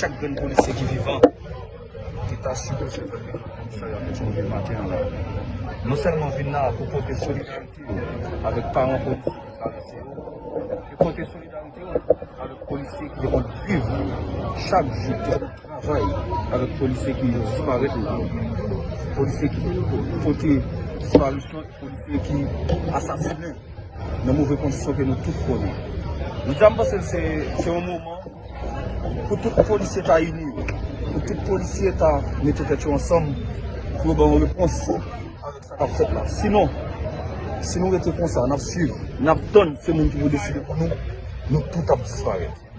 chak gren polisye ki vivan, l'Etat si kon se vre, sa yon kèch kon vi maten la. Non selman vin nan pou kote solidarite avèk paran polisye, pou kote solidarite avèk polisye ki yon viv chak joutan travay avèk polisye ki yon siparet la, polisye ki pote siparisyon, polisye ki asasine nan mouve kondisyon ke nou tout konen. Nou diyan basel se yon mouman pou tout polisye ta yini, pou tout polisye ta mette tet yo ansam, pou ban repons avèk sa kap fet la. Sinon, si nou rete kon sa, nap suiv, nap ton se moun ki vou deside pou nou, nou tout ap disparet.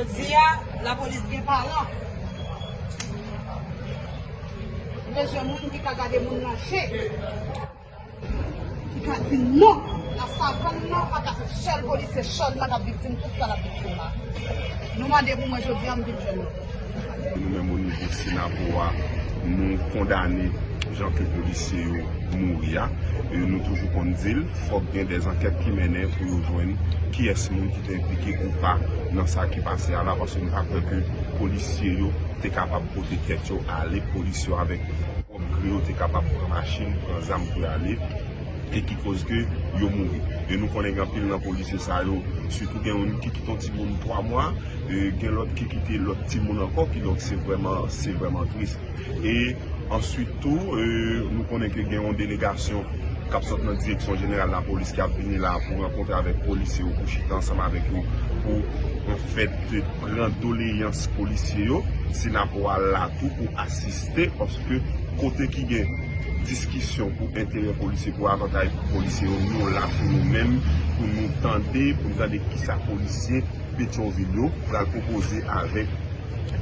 Je di ya, la polis gen pa la. Veje moun ki ka gade moun lache. Ki ka di non. La savan non pa ka se chel polis se chel la da bitim. Tout sa la bitim la. Nou mande pou mwen je di ya mbitim. Nou men moun nivou sina pou wa. Nou kondani. jan ke polisye yo mouri ya. E nou toujou kon dil, fok gen des anket ki menen pou yo jwen ki es moun ki te implike ou pa nan sa ki pase ala. Pase nou akwe ke polisye yo te kapab pote ket yo ale, polisye yo avek obgri yo te kapab pran machin, pran zam pou ale. e ki koz ke yo mouri. E nou konen gampil nan polisye sa yo, sütou gen yon ki kiton ti moun 3 mwa, e, gen lot ki kite lot ti moun anko, ki donk se vreman, se vreman tris. E Ansyit tou, euh, nou konen ke gen yon delegasyon kap sot nan direksyon jeneral la polis ki ap vini la pou renkontre avèk polisye ou pou chit ansama avèk yo pou an fèt te pran doleyans polisye yo. Si nan pou al la tou pou asiste oske kote ki gen diskisyon pou entere polisye pou avantay polisye yo nou la pou nou men pou nou tende pou nou tende ki sa polisye Petionville yo pou al propose avèk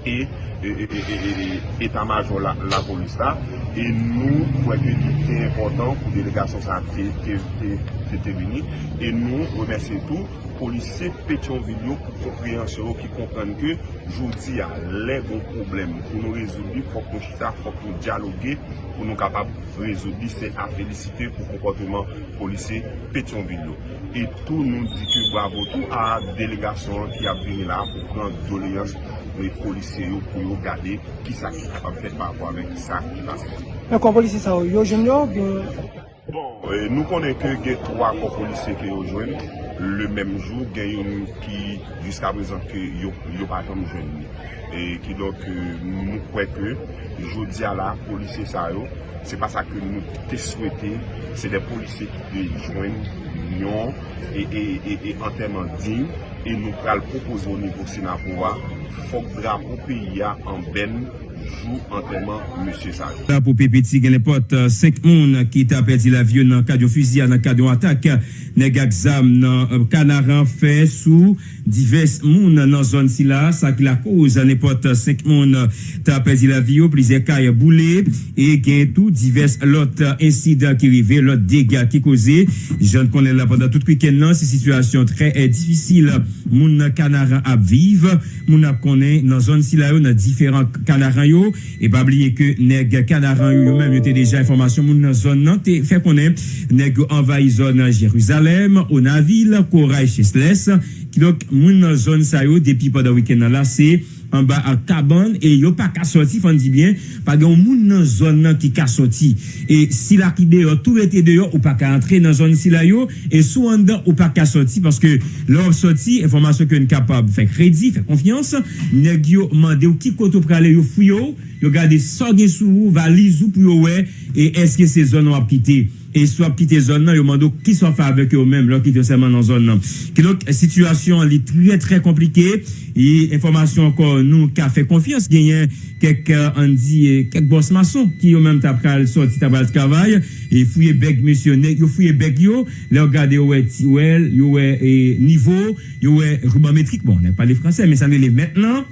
e E, e, e, etan-major la polis la, e nou kwen ke di te important pou delegasyon sa te vini, e nou remersi tou polise petyon yo pou komprehensyon yo ki kompren ke jouti a lè bon problem. Pou nou rezoubi, fok nou chita, fok nou diyalogue, pou nou kapab rezoubi se a felicite pou komportement polise petyon yo. E tou nou di ki bravo tou a delegasyon ki ap vini la pou pran doleans le polise yo pou yo gade ki sa ki kapab fet pa avwa men sa ki pase. Mè kon polise sa yo, yo jen yo? Bon, nou konen ke gen 3 kon polise ki yo jwen. le menm jou gen yon ki jiska prezant ki yo, yo patan nou jwen ni. E ki donk nou kweke, jodi ala, polisye sa yo, se pa sa ke nou te swete, se de polisye ki de jwen nyon e anterman din, e nou pral propozo nivou sena pouwa, fok dra pou peyi ya an ben jou antrenman monsye sa. La pou pepeti gen le pot 5 moun ki ta perdi la vye nan kadyon fuzia nan kadyon atak neg aksam nan kanaran fe sou divers moun nan zon si la sa ki la kouz nan le pot 5 moun ta perdi la vye ou plize kaya boule e gen tou divers lot insida ki rive lot dega ki kouze jan konen la pandan tout kwiken nan se situasyon tre e difisil moun nan kanaran ap vive moun ap konen nan zon si la yo nan diferan kanaran yo. E pa bliye ke neg kanaran yo menm yo te deja informasyon moun nan zon nan te fe konen. Neg envayi zon Jeruzalem, Onavil, Koray Chesles. Ki lok moun nan zon sa yo da wiken nan la se an ba an taban e yo pa ka soti fan di bien pa gen moun nan zon nan ki ka soti e sila ki deyo tou ete deyo ou pa ka entre nan zon sila yo e sou an dan ou pa ka soti paske lor soti informasyon ke n kapab fek redi fek konfians neg yo mande ou ki koto prale yo fuyo yo gade so gen sou ou valiz ou pou yo we e eske se zon wap kite E swap kite zon nan, yo mando ki so fa avek yo menm lò kite seman nan zon nan. Ki lòk, situasyon li tre tre komplike, e informasyon kon nou ka fe konfians genyen kek euh, an di, kek bos mason ki yo menm tap kal soti tabal travay, e fouye beg misyonek, yo fouye beg yo, lò gade yo we tiwel, yo we e, nivou, yo we rubametrik, bon, ne pa li franse, men sa ne li mentenan,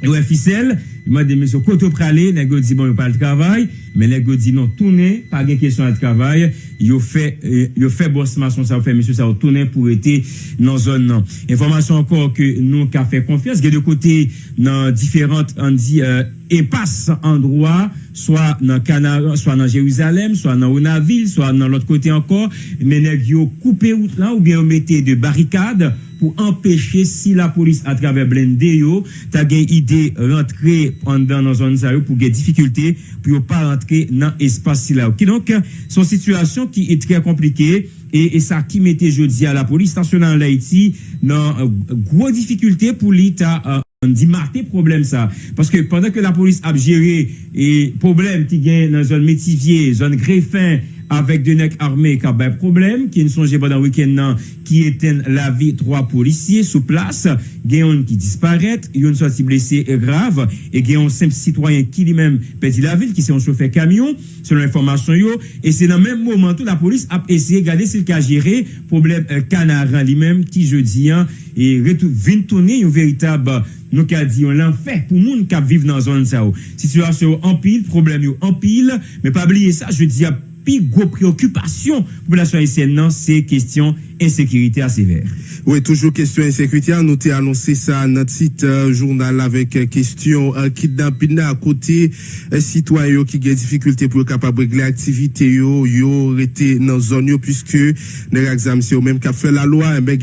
yo we fisel, Mwen de mwen se koto prale, nè go di bon yo pal travay, men nè go di non toune, pa gen kesyon al travay, yo fe, yo fe bosman son sa ou fe mwen se sa ou toune pou ete nan zon nan. Informasyon ankor ke nou ka fe konfians, gen de kote nan diferant an di euh, epas an droa, swa nan Kanara, swa nan Jeruzalem, swa nan Onaville, swa nan lot kote ankor, men nè yo koupe out lan ou gen yo mette de barikade, pou empèche si la polis a travè blende yo, ta gen ide rentre an dan nan zon sa yo pou gen difficulté pou yo pa rentre nan espase si la yo. Ki donk, son situasyon ki e tre komplike, e sa ki mette jodi a la polis, stasyonan la iti nan uh, gwo difficulté pou li ta... Uh, an di marte problem sa. Paske pandan ke la polis ap jere e problem ki gen nan zon metivye, zon grefen, avec des nègres armés qui ont un problème, qui ne sont pas dans le week-end, qui éteignent la vie trois policiers sous place, gagnent qui disparaissent, une sortie blessée e grave, et gagnent un simple citoyen qui lui-même perdit la ville, qui s'est chauffeur camion, selon l'information, et c'est dans le même moment que la police a essayé de garder s'il a géré problème euh, canarin lui-même, qui jeudi, e et vient tourner une véritable nous avons dit l'enfer pour moun qui vivent dans la zone ça. Situation en pile, problème en pile, mais pas oublier ça, je dis plus préoccupation pour la haïtienne, c'est question insécurité à sévère. Oui, toujours question insécurité. Nous t'ai annoncé ça dans notre site euh, journal avec euh, question euh, kidnapping à côté euh, citoyens qui ont des difficultés pour capable régler l'activité yo yo été dans zone yo puisque les examens c'est même qui fait la loi un ben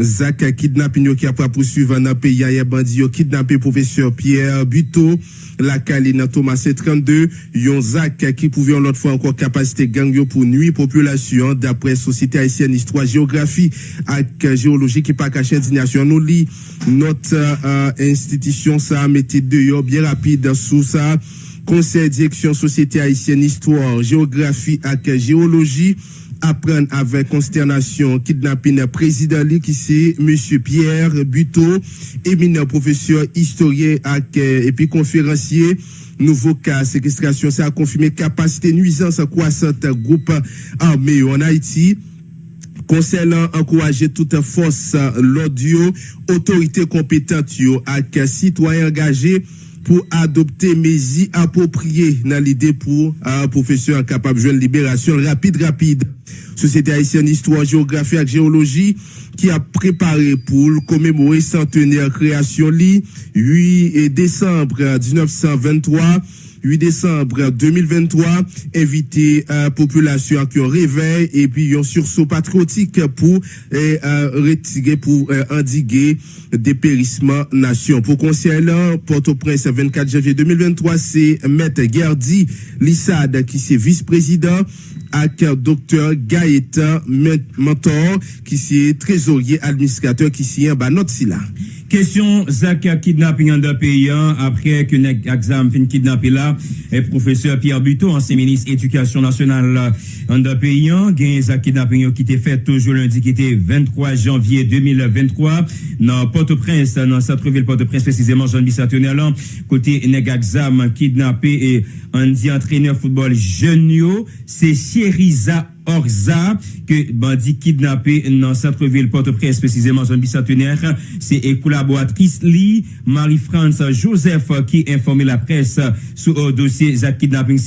Zach kidnapping qui a pas poursuivre dans pays hier bandi yo kidnappé professeur Pierre Buteau la Caline Thomas C32 yon Zach qui pouvait l'autre fois encore capacité gang yo pour nuit population d'après société haïtienne histoire géographie et géologie qui pas caché indignation nous lit notre euh, institution ça a mis deux bien rapide sous ça conseil direction société haïtienne histoire géographie et géologie apprendre avec consternation kidnapping président qui c'est monsieur Pierre Buteau éminent professeur historien et puis conférencier. Nouveau cas séquestration ça a confirmé capacité nuisance croissante groupe armé en Haïti. Conseil encourager toute force l'audio, autorité compétente et citoyens engagés pour adopter mesures appropriées dans l'idée pour un professeur capable de libération rapide, rapide. Société haïtienne histoire, géographie et géologie qui a préparé pour commémorer centenaire création li 8 décembre 1923 8 décembre 2023, invité à population qui ont réveil et puis un sursaut patriotique pour euh, retirer, pour euh, endiguer dépérissement nation. Pour conseil là, Port-au-Prince, 24 janvier 2023, c'est Maître Gardi Lissade qui c'est vice-président avec docteur Gaëtan Mentor qui c'est trésorier administrateur qui c'est un notre là. Question Zach kidnapping en deux pays après que exam fin kidnappé là. Et professeur Pierre Buteau ancien ministre éducation nationale en deux pays gain Zach kidnapping qui était fait toujours lundi qui était 23 janvier 2023 dans Port-au-Prince dans centre-ville Port-au-Prince précisément Jean Bissatonnel côté nek exam kidnappé et on dit entraîneur football jeune c'est Chériza Orza, que bandit kidnappé dans centre-ville Port-au-Prince, précisément zone bicentenaire. C'est collaboratrice Lee, Marie-France Joseph, qui informé la presse sur le dossier Zach kidnapping.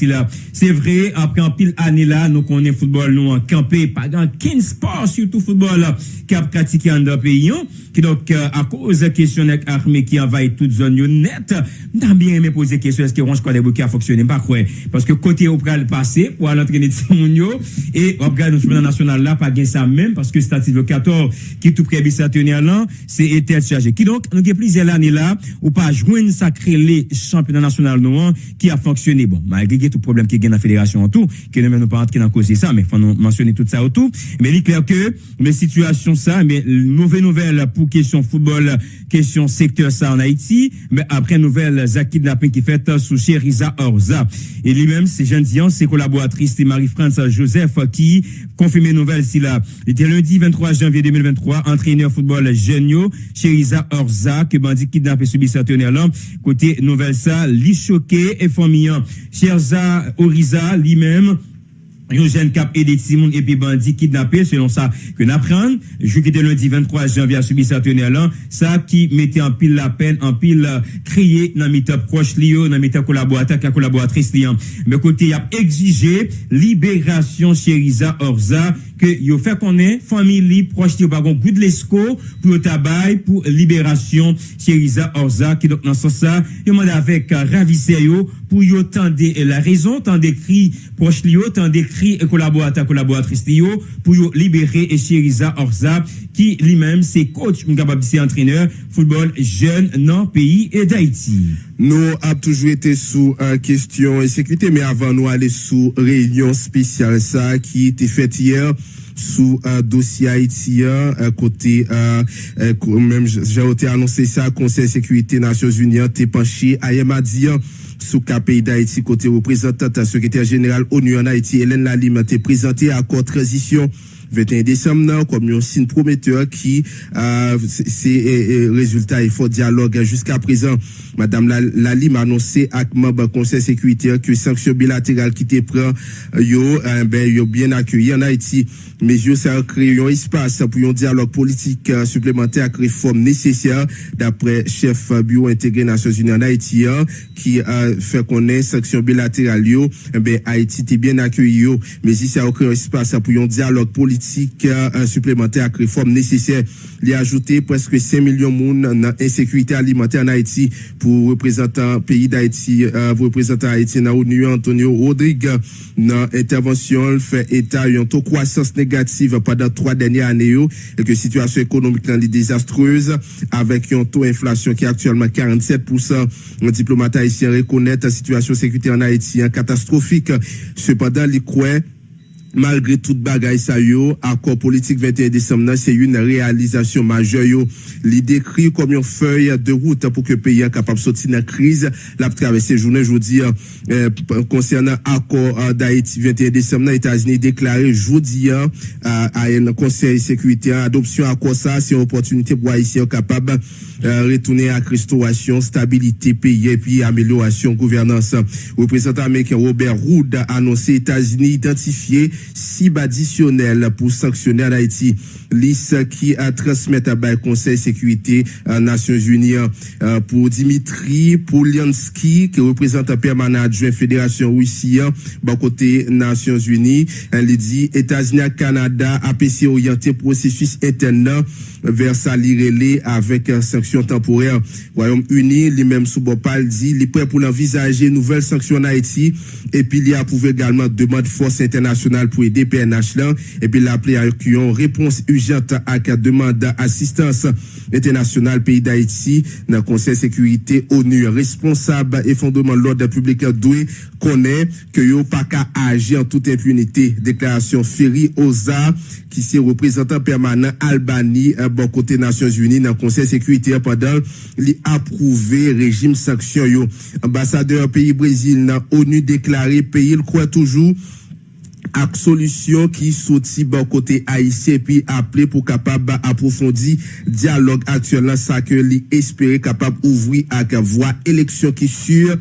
C'est vrai, après un pile année là, nous connaissons football, nous en campé, pas dans 15 sports, surtout football, qui a pratiqué en deux pays, qui donc, à cause de question armée qui envahit toute zone net, n'a bien aimé poser question, est-ce que Ronge Kodebouki a fonctionné? Pas quoi. Parce que côté au pral passé, pour aller entraîner Timounio, et Et on regarde le national là, pas gain ça même, parce que statistique 14 qui tout près bicentenaire là, c'est été chargé. Qui donc, nous avons plusieurs années là, ou pas joindre sacré les championnats national noir qui a fonctionné. Bon, malgré tout problème qui dans la fédération en tout, qui ne même pas entrer dans cause ça, mais faut mentionner tout ça autour. Mais il est clair que, mais situation ça, mais mauvaise nouvelle pour question football, question secteur ça en Haïti, mais après nouvelle, Zaki Kidnapping qui fait sous Cheriza Orza. Et lui-même, c'est Jeanne Dion, ses collaboratrices, c'est Marie-France Joseph qui confirme nouvelle si là. Il était lundi 23 janvier 2023, entraîneur football Genio, Cheriza Orza, que bandit kidnappé subi sa là. Côté nouvelle ça, li choqué et famillant. Cherza Oriza, lui-même, Yon jen kap edet Simon epi bandi kidnapè, selon sa ke napran. Jou ki te lundi 23 janvi a subi satenè lan, sa ki mette an pil la pen, an pil kriye euh, nan mitè proche li yo, nan mitè kolaboratè, ka kolaboratris li an. Mè kote yap exige liberasyon Cheriza Orza, ke yo fè konen, famili proche yo bagon gout lesko pou yo tabay pou liberasyon Cheriza Orza ki dok nan sosa yo mande avèk euh, ravise yo pou yo tende euh, la rezon, tende kri proche li yo, tende kri kolaborata kolaboratris li yo pou yo libere euh, Cheriza Orza ki li mèm se coach Mgababise entraîneur football jeune nan peyi et d'Haïti. Nou ap toujou ete sou an kestyon e sekwite, me avan nou ale sou reyon spesyal sa ki ete fet yer sous un dossier haïtien à côté euh, euh, même j'ai annoncé ça Conseil sécurité Nations Unies t'es penché à dire sous pays d'Haïti côté représentante secrétaire général ONU en Haïti Hélène Lalime t'es présenté à accord transition 21 décembre comme un signe prometteur qui euh, c'est résultat et fort dialogue. Jusqu'à présent madame Lali m'a annoncé avec membre conseil sécurité que sanctions bilatérales qui te prend yo euh, ben yo bien accueilli en Haïti. Mais yo ça créé un espace pour un dialogue politique euh, supplémentaire avec réforme nécessaire d'après chef bureau intégré Nations Unies en Haïti hein, qui a fait connaître sanctions bilatérales yo. Ben Haïti était bien accueilli mais si ça créé un espace pour un dialogue politique un supplémentaire avec réforme nécessaire. A ajouté presque 5 millions monde dans insécurité alimentaire en Haïti pour représentant pays d'Haïti, euh, pour représentant Haïti dans l'ONU, Antonio Rodrigue, dans intervention, fait état d'un taux croissance négative pendant trois dernières années et que situation économique est désastreuse avec un taux d'inflation qui est actuellement 47%. Un diplomate haïtien reconnaît la situation sécurité en Haïti catastrophique. Cependant, il croit malgré toute bagaille ça yo, accord politique 21 décembre, c'est une réalisation majeure yo. L'idée comme une feuille de route pour que le pays soit capable de sortir de la crise. La traversée journée, je vous dis, euh, concernant accord euh, d'Haïti 21 décembre, les États-Unis déclaré jeudi euh, à un conseil de sécurité, adoption accord ça, c'est une opportunité pour Haïti capable retourner à restauration, stabilité pays et puis amélioration gouvernance. Représentant américain Robert Rood a annoncé États-Unis identifier cible additionnelle pour sanctionner Haïti. Liste qui a transmis à le Conseil sécurité des Nations Unies euh, pour Dimitri Poliansky, qui représente permanent adjoint Fédération Russie, bon côté Nations Unies. Elle dit États-Unis, Canada, APC orienté processus interne vers sa avec sanction temporaire. Royaume-Uni, lui-même sous Bopal dit, il est prêt pour envisager nouvelles sanctions en Haïti et puis il a approuvé également demande force internationale pour aider PNH et puis l'appelé à une réponse urgente à la demande d'assistance internationale pays d'Haïti Conseil de sécurité ONU responsable et fondement de l'ordre public doué connaît que yo agir en toute impunité. Déclaration Ferry Oza qui est représentant permanent Albanie à bon côté Nations Unies dans le Conseil de sécurité pendant l'approuvé régime sanction yo. Ambassadeur pays Brésil dans ONU déclaré pays il croit toujours ak solution qui sorti bon côté haïtien puis appelé pour capable approfondir dialogue actuel ça que capable ouvrir avec voie élection qui sûr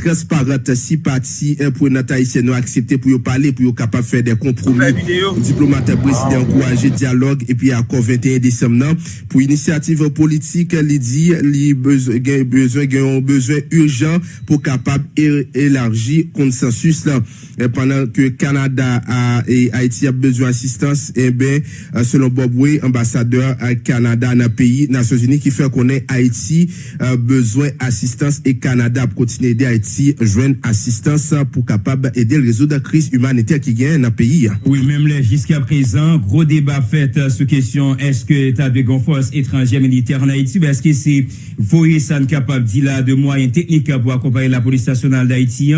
transparente si parti pour notre haïtien nous accepter pour parler pour capable faire des compromis. Diplomate président encourager dialogue et puis accord 21 décembre pour initiative politique il dit li besoin besoin besoin urgent pour capable élargir consensus là. Pendant que Canada et Haïti a besoin d'assistance, et eh bien, euh, selon Bob Way, ambassadeur à Canada dans le pays, Nations Unies, qui fait qu'on ait Haïti euh, besoin d'assistance et Canada pour continuer d'aider Haïti Haïti joigne assistance pour capable aider le réseau de crise humanitaire qui gagne dans le pays. Oui, même là, jusqu'à présent, gros débat fait euh, sur question est-ce que l'État de force étrangère militaire en Haïti, ben, est-ce que c'est voyer ça capable dit là de moyens techniques pour accompagner la police nationale d'Haïti,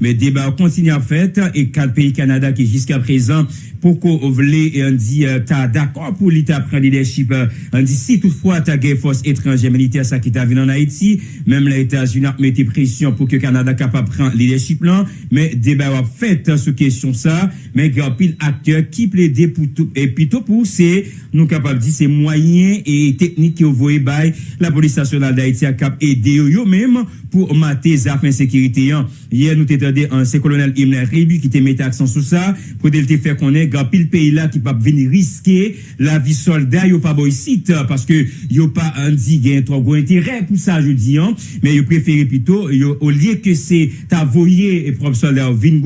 mais débat continue à fait et quatre pays Canada qui jusqu'à présent pour qu'on et on dit euh, t'as d'accord pour l'État prendre leadership euh, on dit si toutefois t'as force étrangère militaire ça qui t'a vu en Haïti même les États-Unis ont mis pression pour que Canada Kanada kapap pran lideship lan, men deba wap fet sou kesyon sa, men gen pil akteur ki ple de pou tou, e pito pou se nou kapap di se mwayen e teknik ki yo voye bay la polis nasyonal da iti akap ede yo yo menm pou mate zafen sekirite yan. Ye nou te tade an se kolonel Imler Rebu ki te mette aksan sou sa, pou del te fer konen gen pil peyi la ki pap veni riske la vi solda yo pa boy sit, paske yo pa an di gen tro gwen te re pou sa je di an, men yo preferi pito yo olye que c'est ta voyer et propre soldat vin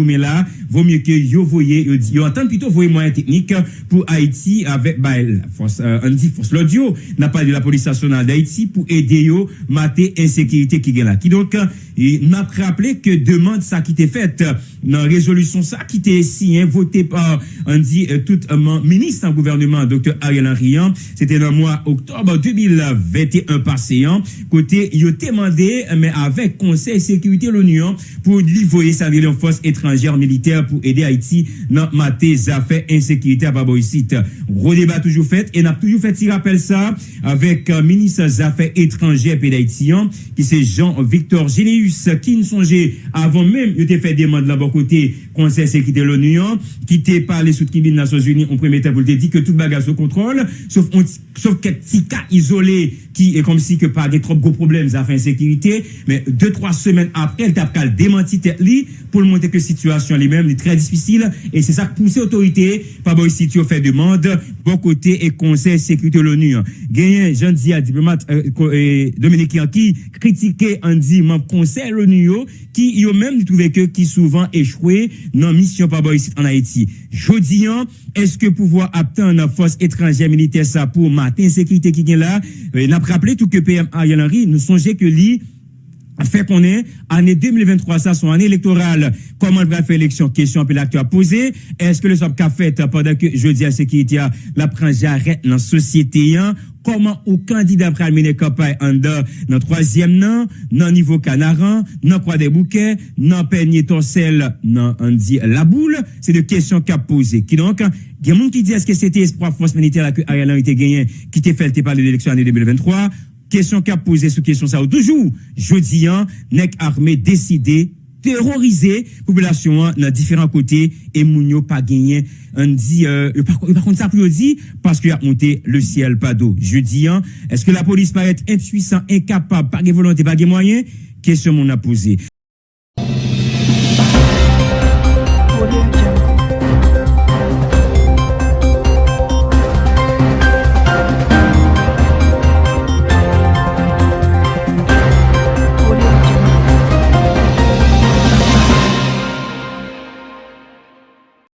vaut mieux que yo voyer yo yo entend plutôt voyer moyen technique pour Haïti avec bah, la force euh, on l'audio. N'a pas de la police nationale d'Haïti pour aider yo mater insécurité qui gagne là. Qui donc et n'a rappelé que demande ça qui était faite. Dans résolution ça qui était signé voté par on dit euh, tout un ministre en gouvernement docteur Ariel Henry c'était dans le mois octobre 2021 passé hein. côté a demandé mais avec conseil sécurité l'ONU pour livrer sa force étrangère militaire pour aider Haïti dans mater affaires insécurité à Baboïsite gros débat toujours fait et n'a toujours fait si rappelle ça avec euh, ministre des affaires étrangères d'Haïti qui c'est Jean-Victor Généus qui ne songeait avant même il était fait demande là bon côté conseil sécurité l'ONU qui était parlé sous des Nations Unies on premier temps pour te dire que tout bagage sous contrôle sauf on, sauf quelques petits cas isolés qui est comme si que pas des trop gros problèmes à faire sécurité mais deux trois semaines après elle t'a qu'à démentir tête pour montrer que la situation elle-même est très difficile. Et c'est ça que pousse autorité par bon si tu fait demande bon côté et conseil sécurité l'ONU. Gagné Jean Dia diplomate euh, Dominique qui critiquait dit membre conseil l'ONU qui yo même trouvé que qui souvent échoué dans mission par bon en Haïti. Jodi est-ce que pouvoir attendre une force étrangère militaire ça pour matin sécurité qui est là? N'a rappelé tout que PM Ariel Henry nous songeait que lui fait qu'on est année 2023 ça son année électorale. Comment va faire élection question que l'acteur posé est-ce que le SOP qu'a fait pendant que je dis à sécurité la prend j'arrête dans société comment au candidat pral mener campagne en dans troisième nan dans niveau canaran dans croix des bouquets dans peigné torsel dans on dit la boule c'est des questions qu'a posé qui donc il y a monde qui dit est-ce que c'était espoir force militaire que Ariel Henry gagné qui t'est fait parler de l'élection année 2023 question qu'a posé sous question ça. Toujours jeudi nek armé décidé terroriser population dans différents côtés et mounio pas gagné. On dit euh, par, contre ça pour dit parce qu'il a monté le ciel pas d'eau. Jeudi est-ce que la police paraît impuissant incapable pas de volonté pas de moyens? Question mon a posé